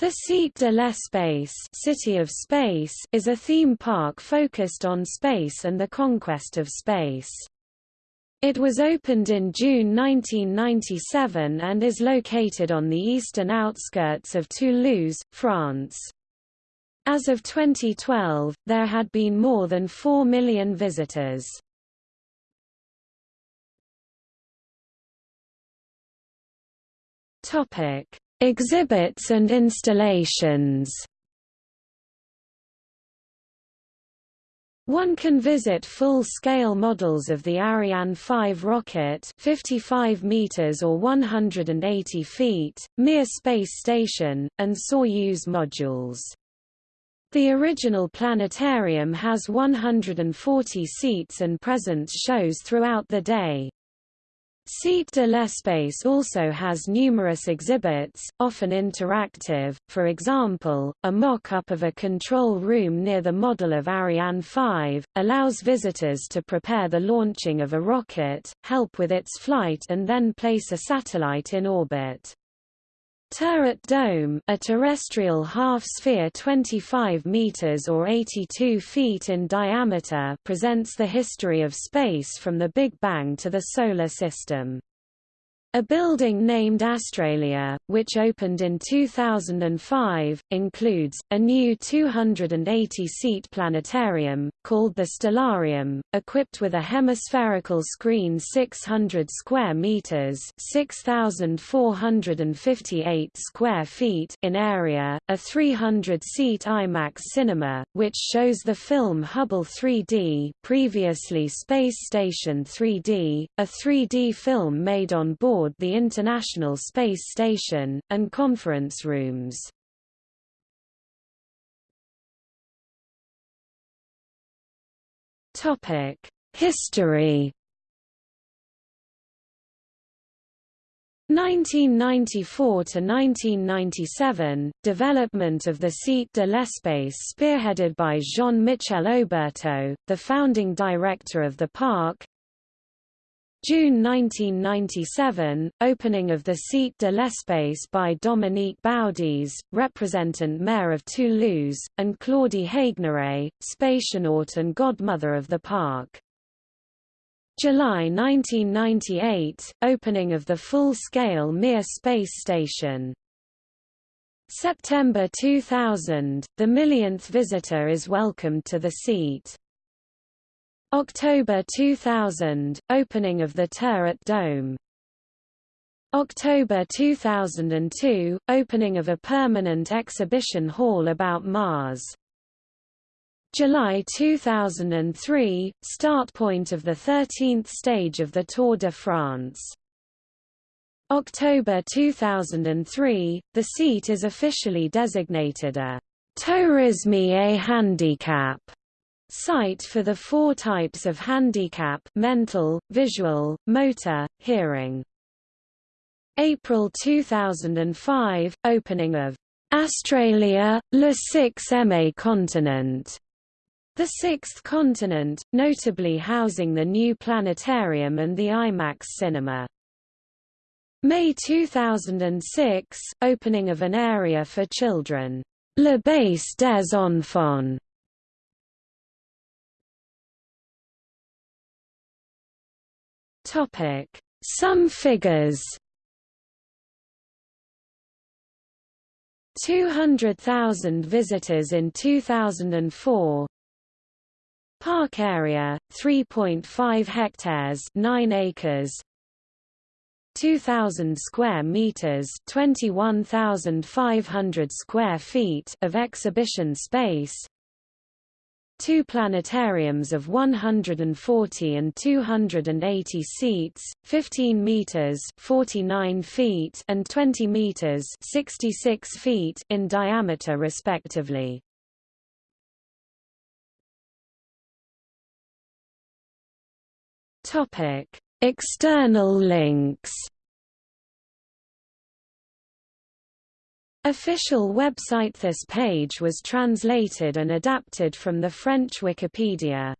The Cité de l'Espace City of Space is a theme park focused on space and the conquest of space. It was opened in June 1997 and is located on the eastern outskirts of Toulouse, France. As of 2012, there had been more than 4 million visitors. Topic: Exhibits and installations One can visit full-scale models of the Ariane 5 rocket 55 meters or 180 feet, Mir space station, and Soyuz modules. The original planetarium has 140 seats and presents shows throughout the day. Cité de l'Espace also has numerous exhibits, often interactive, for example, a mock-up of a control room near the model of Ariane 5, allows visitors to prepare the launching of a rocket, help with its flight and then place a satellite in orbit. Terradome a terrestrial half-sphere 25 meters or 82 feet in diameter presents the history of space from the Big Bang to the Solar System. A building named Astralia, which opened in 2005, includes, a new 280-seat planetarium, called the Stellarium, equipped with a hemispherical screen 600 square meters 6,458 square feet in area, a 300-seat IMAX cinema, which shows the film Hubble 3D previously Space Station 3D, a 3D film made on board aboard the International Space Station, and conference rooms. History 1994 to 1997, development of the Cité de l'Espace spearheaded by Jean-Michel Oberto, the founding director of the park, June 1997, opening of the Cité de l'Espace by Dominique Baudis, representant mayor of Toulouse, and Claudie Haigneré, spationaute and godmother of the park. July 1998, opening of the full-scale Mir space station. September 2000, the millionth visitor is welcomed to the seat. October 2000 – Opening of the Terradome. October 2002 – Opening of a permanent exhibition hall about Mars. July 2003 – Start point of the 13th stage of the Tour de France. October 2003 – The seat is officially designated a «tourisme et handicap» Site for the four types of handicap mental, visual, motor, hearing. April 2005 – Opening of Astralia, le sixième continent. The sixth continent, notably housing the new planetarium and the IMAX cinema. May 2006 – Opening of an area for children. Le Base des Enfants Some figures. 200,000 visitors in 2004. Park area 3.5 hectares, 9 acres. 2000 square meters, 21,500 square feet of exhibition space two planetariums of 140 and 280 seats, 15 meters (49 feet) and 20 meters (66 feet) in diameter respectively. Topic: External links Official website This page was translated and adapted from the French Wikipedia.